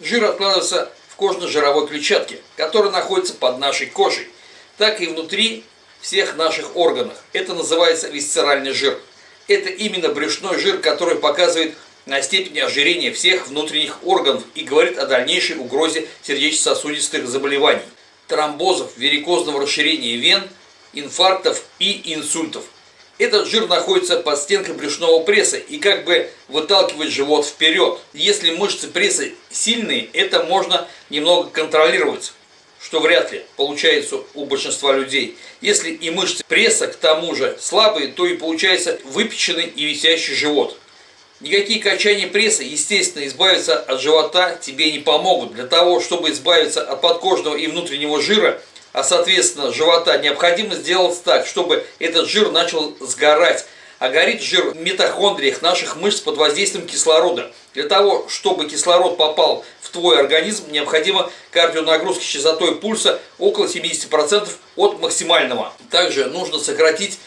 Жир откладывается в кожно-жировой клетчатке, которая находится под нашей кожей, так и внутри всех наших органов. Это называется висцеральный жир. Это именно брюшной жир, который показывает на степень ожирения всех внутренних органов и говорит о дальнейшей угрозе сердечно-сосудистых заболеваний, тромбозов, варикозного расширения вен, инфарктов и инсультов. Этот жир находится под стенкой брюшного пресса и как бы выталкивает живот вперед. Если мышцы пресса сильные, это можно немного контролировать что вряд ли получается у большинства людей. Если и мышцы пресса к тому же слабые, то и получается выпеченный и висящий живот. Никакие качания пресса, естественно, избавиться от живота тебе не помогут. Для того, чтобы избавиться от подкожного и внутреннего жира, а соответственно живота, необходимо сделать так, чтобы этот жир начал сгорать. А горит жир в митохондриях наших мышц под воздействием кислорода. Для того, чтобы кислород попал в твой организм, необходима кардионагрузка частотой пульса около 70% от максимального. Также нужно сократить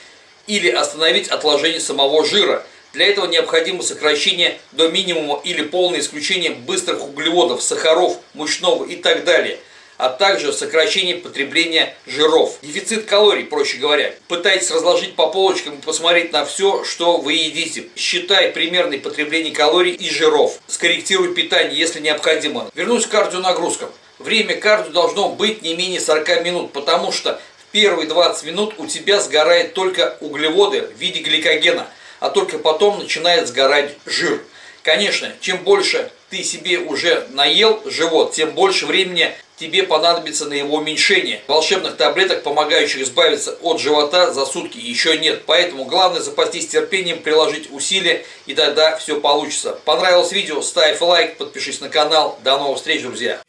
или остановить отложение самого жира. Для этого необходимо сокращение до минимума или полное исключение быстрых углеводов, сахаров, мучного и так далее – а также сокращение потребления жиров. Дефицит калорий, проще говоря. Пытайтесь разложить по полочкам и посмотреть на все, что вы едите. Считай примерное потребление калорий и жиров. Скорректируй питание, если необходимо. Вернусь к кардионагрузкам. Время кардио должно быть не менее 40 минут, потому что в первые 20 минут у тебя сгорает только углеводы в виде гликогена, а только потом начинает сгорать жир. Конечно, чем больше ты себе уже наел живот, тем больше времени тебе понадобится на его уменьшение. Волшебных таблеток, помогающих избавиться от живота за сутки еще нет. Поэтому главное запастись терпением, приложить усилия и тогда все получится. Понравилось видео? Ставь лайк, подпишись на канал. До новых встреч, друзья!